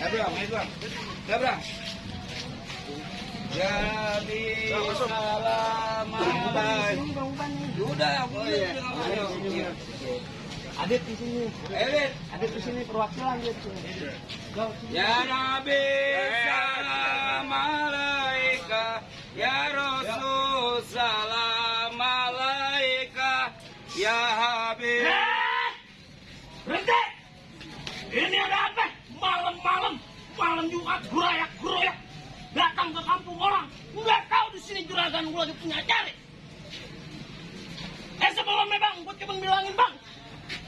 Abraham, Abraham. Abraham. Jadi salam alaikum. Udah, Oh, iya. Adit di sini. Elit. Adit di sini perwakilan gitu. Go. Ya Nabi salam alaika Ya Rasul salam alaika Ya Habib Berhenti! Sini juragan gue lagi punya cari. Eh sebelumnya bang, gue cuma bilangin bang.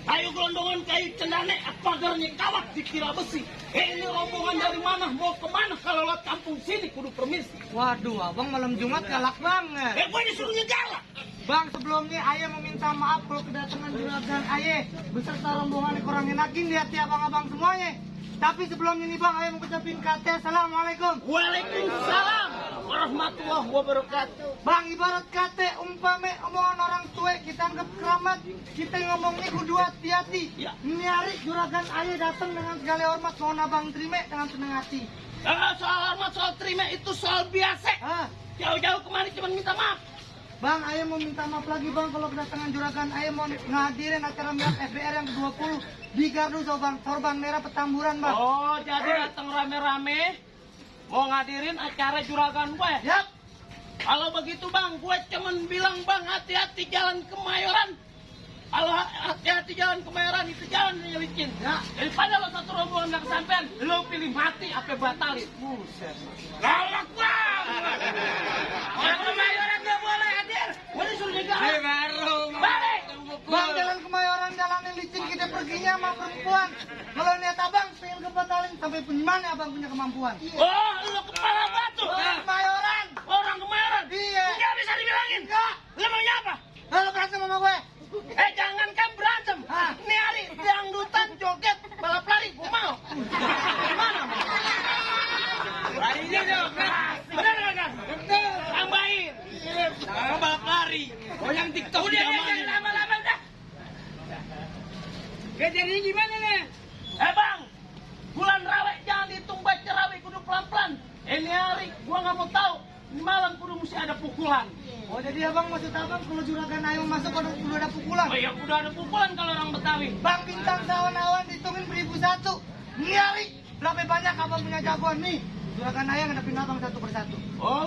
Kayu gelondongan, kayu cendane, pagarnya kawat dikira besi. Eh ini rombongan dari mana? Mau ke mana? Kalau lewat kampung sini kudu permisi. Waduh, abang malam Jumat galak banget. Eh gue disuruhnya galak. Bang, sebelumnya Ayah meminta maaf kalau kedatangan juragan Ayah beserta rombongan kurang enakin di hati abang-abang semuanya. Tapi sebelum ini Bang, Ayah mau ucapin kata Assalamualaikum. Waalaikumsalam warahmatullahi wabarakatuh. Bang, ibarat kata umpame omongan orang tua kita anggap keramat, kita ngomongnya kudu hati-hati. Ya. Ini hari juragan Ayah datang dengan segala hormat, mohon abang terima dengan senang hati. Eh, soal hormat, soal terima itu soal biasa. Ah, Jauh-jauh kemari cuma minta maaf. Bang, Ayah mau minta maaf lagi Bang kalau kedatangan juragan Ayah mau ngadirin acara milad FBR yang ke-20 di Gardu Sorban, Sorban Merah Petamburan Bang. Oh, jadi datang rame-rame mau ngadirin acara juragan gue. Yap, Kalau begitu bang, gue cuman bilang bang hati-hati jalan kemayoran. Kalau hati-hati jalan kemayoran itu jalan yang licin. Ya. Daripada lo satu rombongan nggak kesampean, lo pilih mati apa batalin. buset. Galak bang. Orang kemayoran perginya sama perempuan. Kalau niat abang pengen kebatalin sampai gimana abang punya kemampuan? Oh, lo kepala batu. Orang kemayoran. Orang kemayoran. Iya. Nggak bisa dibilangin. Enggak. Lo maunya apa? Halo berantem sama gue. Eh jangankan berantem, Hah? ini hari dangdutan joget balap lari, gue mau. Gimana? Larinya dong. Bener nggak kan? Betul. Tambahin. Jangan balap lari. Oh yang TikTok Udah ya jangan lama-lama dah. Kejadiannya gimana nih? Eh bang, bulan rawe jangan dihitung baca rawe kudu pelan-pelan. Ini hari gua nggak mau tahu. Ini malam kudu mesti ada pukulan. Oh jadi abang maksud abang kalau juragan Ayah masuk kalau udah ada pukulan? Oh iya udah ada pukulan kalau orang Betawi. Bang bintang sawan-awan dihitungin beribu satu. Nyari berapa banyak abang punya jagoan nih? Juragan Ayah ngadepin abang satu persatu. Oh